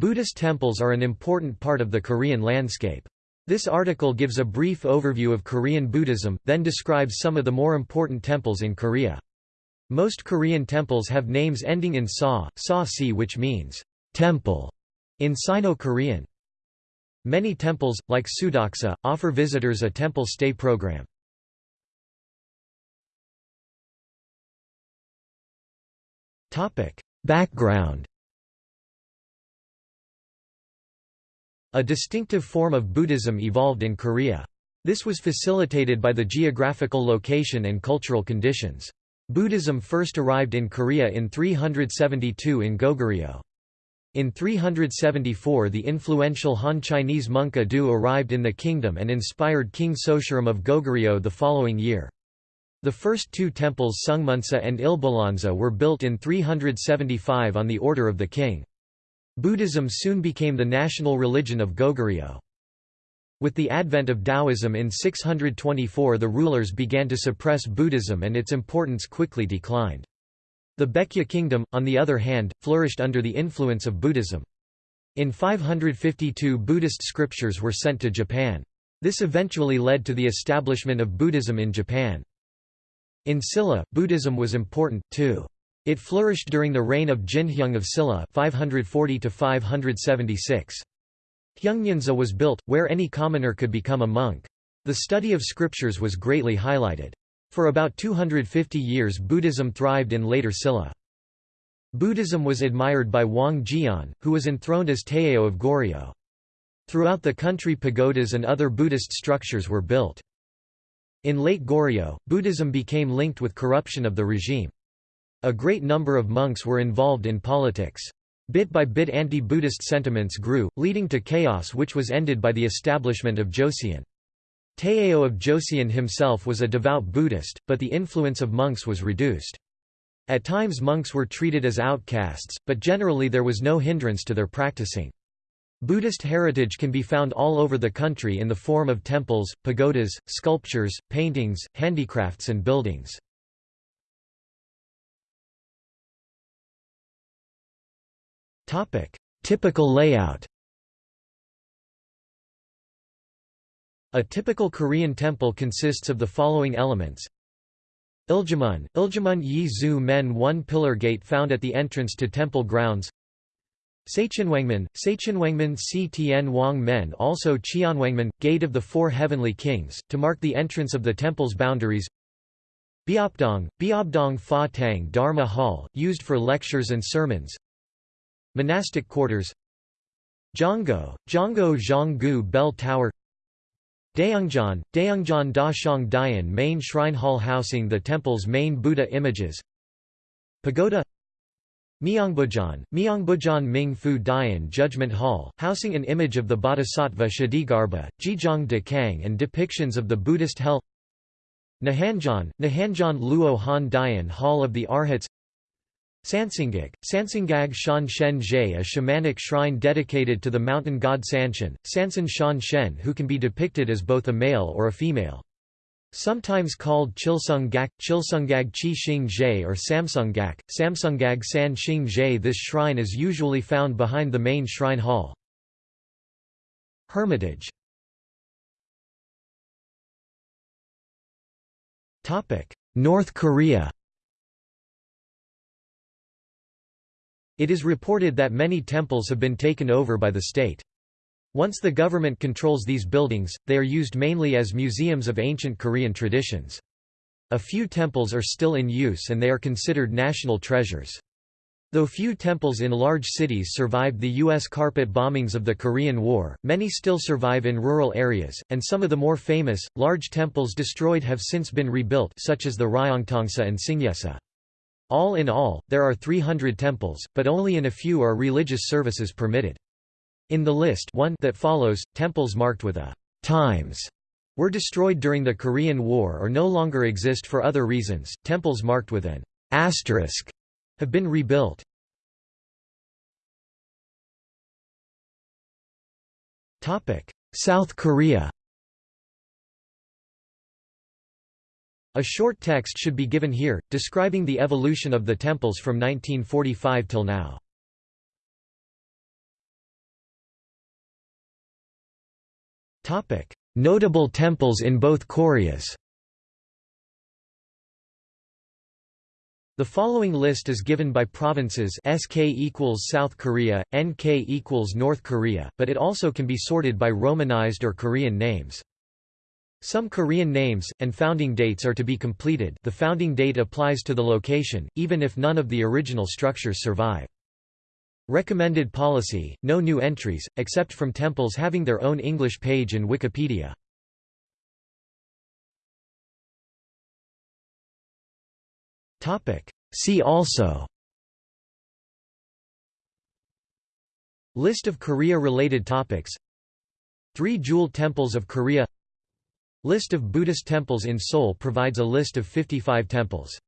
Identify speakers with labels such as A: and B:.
A: Buddhist temples are an important part of the Korean landscape. This article gives a brief overview of Korean Buddhism, then describes some of the more important temples in Korea. Most Korean temples have names ending in sa, sa si which means temple in Sino-Korean. Many temples, like Sudeoksa, offer visitors a temple stay program. Background A distinctive form of Buddhism evolved in Korea. This was facilitated by the geographical location and cultural conditions. Buddhism first arrived in Korea in 372 in Goguryeo. In 374 the influential Han Chinese monk Du arrived in the kingdom and inspired King Sosurim of Goguryeo the following year. The first two temples Seongmunsa and Ilbalansa were built in 375 on the order of the king. Buddhism soon became the national religion of Goguryeo. With the advent of Taoism in 624 the rulers began to suppress Buddhism and its importance quickly declined. The Baekje kingdom, on the other hand, flourished under the influence of Buddhism. In 552 Buddhist scriptures were sent to Japan. This eventually led to the establishment of Buddhism in Japan. In Silla, Buddhism was important, too. It flourished during the reign of Jinheung of Silla 540 576. Hyungnyeonsa was built, where any commoner could become a monk. The study of scriptures was greatly highlighted. For about 250 years Buddhism thrived in later Silla. Buddhism was admired by Wang Geon, who was enthroned as Taejo of Goryeo. Throughout the country pagodas and other Buddhist structures were built. In late Goryeo, Buddhism became linked with corruption of the regime. A great number of monks were involved in politics. Bit by bit anti-Buddhist sentiments grew, leading to chaos which was ended by the establishment of Joseon. Taejo of Joseon himself was a devout Buddhist, but the influence of monks was reduced. At times monks were treated as outcasts, but generally there was no hindrance to their practicing. Buddhist heritage can be found all over the country in the form of temples, pagodas, sculptures, paintings, handicrafts and buildings. Typical layout. A typical Korean temple consists of the following elements. Iljumun, Iljamun Yi Zu Men one pillar gate found at the entrance to temple grounds. Sacheonwangmun Si Tien Wang Men also Cheonwangmun, Gate of the Four Heavenly Kings, to mark the entrance of the temple's boundaries. Beopdang, Biobdong Fa Tang Dharma Hall, used for lectures and sermons Monastic quarters Zhanggo, Zhanggo Zhanggu Bell Tower Daeungjeon, Daeungjeon Da Shang Dian main shrine hall housing the temple's main Buddha images Pagoda Myeongbujeon, Myeongbujeon Ming Fu Dian Judgment Hall, housing an image of the Bodhisattva Ksitigarbha, Jijong De Kang and depictions of the Buddhist hell Nahanjeon, Nahanjeon Luo Han Dian Hall of the Arhats Sansingak, Sansingag Shan Shen Jie a shamanic shrine dedicated to the mountain god Sanshan, Sansan Shan Shen who can be depicted as both a male or a female. Sometimes called Chilsung Gak, Chilsungag Chi Xing Jie or Samsung Gak, Samsungag San Xing Jie this shrine is usually found behind the main shrine hall. Hermitage North Korea It is reported that many temples have been taken over by the state. Once the government controls these buildings, they are used mainly as museums of ancient Korean traditions. A few temples are still in use and they are considered national treasures. Though few temples in large cities survived the U.S. carpet bombings of the Korean War, many still survive in rural areas, and some of the more famous, large temples destroyed have since been rebuilt such as the Ryongtongsa and Singyesa. All in all, there are 300 temples, but only in a few are religious services permitted. In the list one that follows, temples marked with a times were destroyed during the Korean War or no longer exist for other reasons. Temples marked with an asterisk have been rebuilt. Topic: South Korea A short text should be given here, describing the evolution of the temples from 1945 till now. Notable temples in both Koreas The following list is given by provinces SK equals South Korea, NK equals North Korea, but it also can be sorted by Romanized or Korean names. Some Korean names, and founding dates are to be completed. The founding date applies to the location, even if none of the original structures survive. Recommended policy, no new entries, except from temples having their own English page in Wikipedia. See also. List of Korea-related topics. Three Jewel Temples of Korea List of Buddhist temples in Seoul provides a list of 55 temples